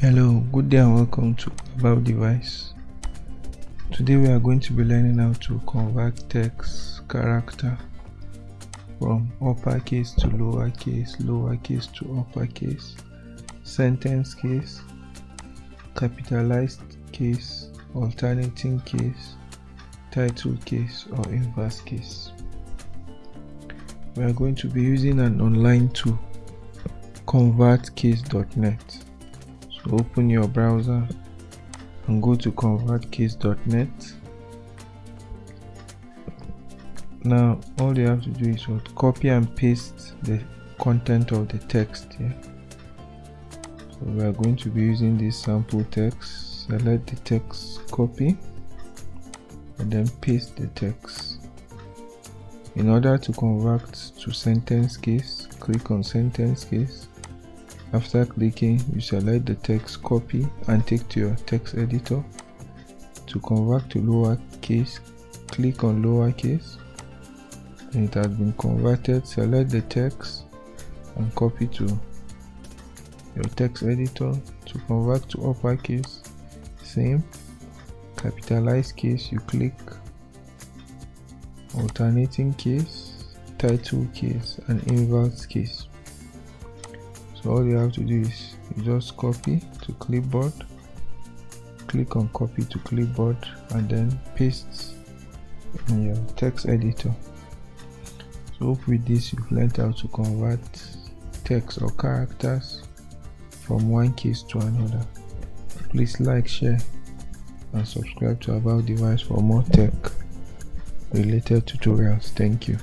Hello, good day and welcome to About Device. Today we are going to be learning how to convert text character from uppercase to lowercase, lowercase to uppercase, sentence case, capitalized case, alternating case, title case or inverse case. We are going to be using an online tool, convertcase.net open your browser and go to convertcase.net now all you have to do is what? Copy and paste the content of the text here so we are going to be using this sample text. Select the text copy and then paste the text. In order to convert to sentence case click on sentence case after clicking, you select the text copy and take to your text editor. To convert to lowercase, click on lowercase. It has been converted, select the text and copy to your text editor. To convert to uppercase, same. Capitalize case, you click alternating case, title case and inverse case so all you have to do is just copy to clipboard. Click on copy to clipboard and then paste in your text editor. So hope with this you've learned how to convert text or characters from one case to another. Please like share and subscribe to about device for more tech related tutorials. Thank you